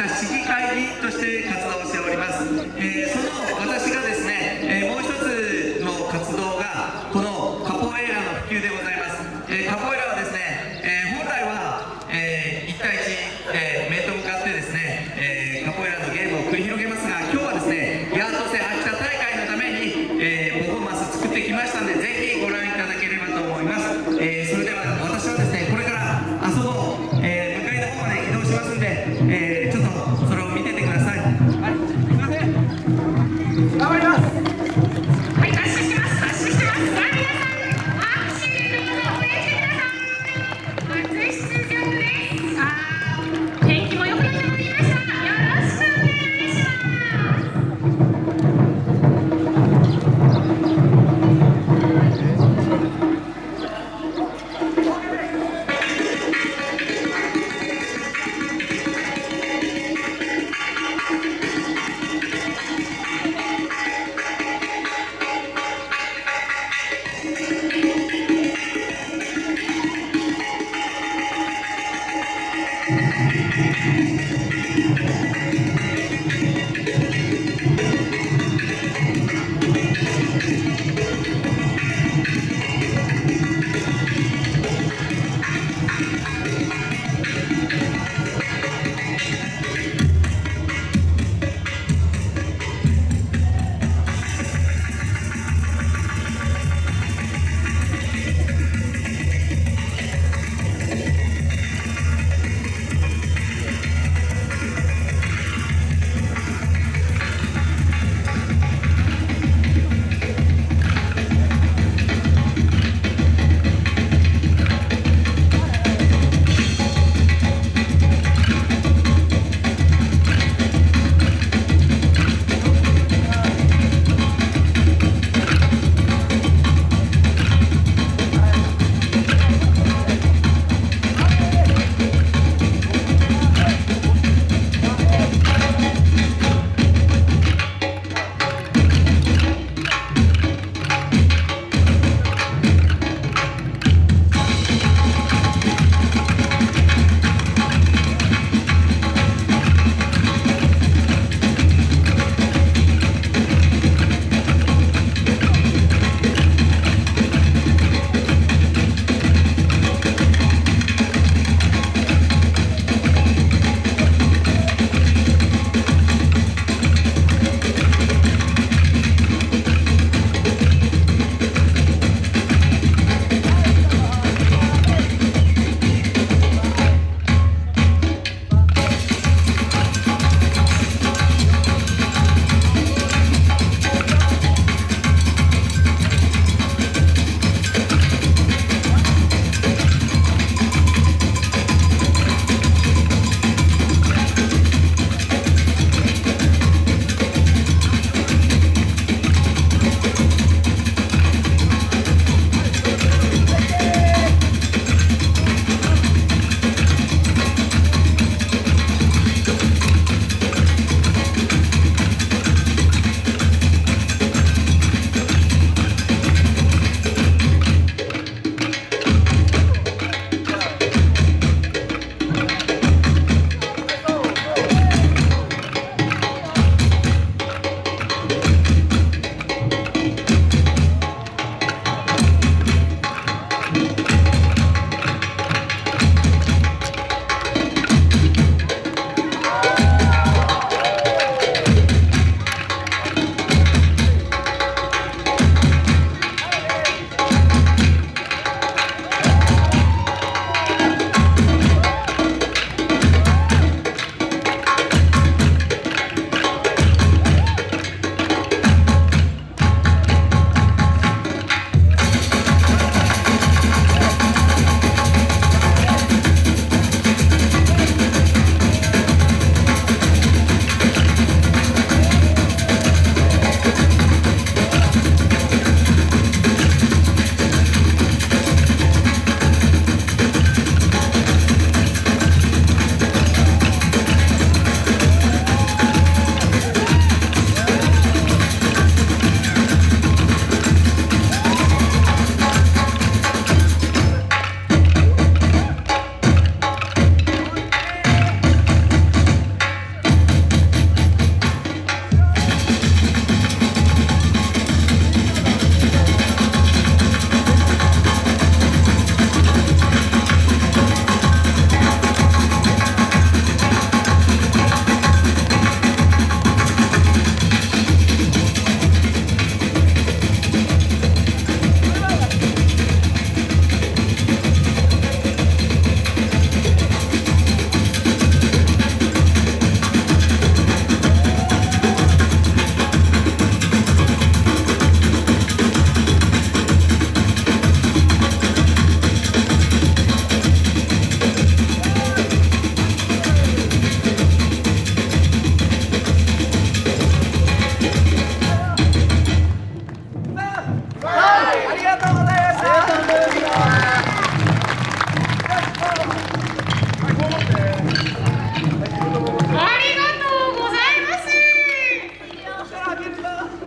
した市議会議員として活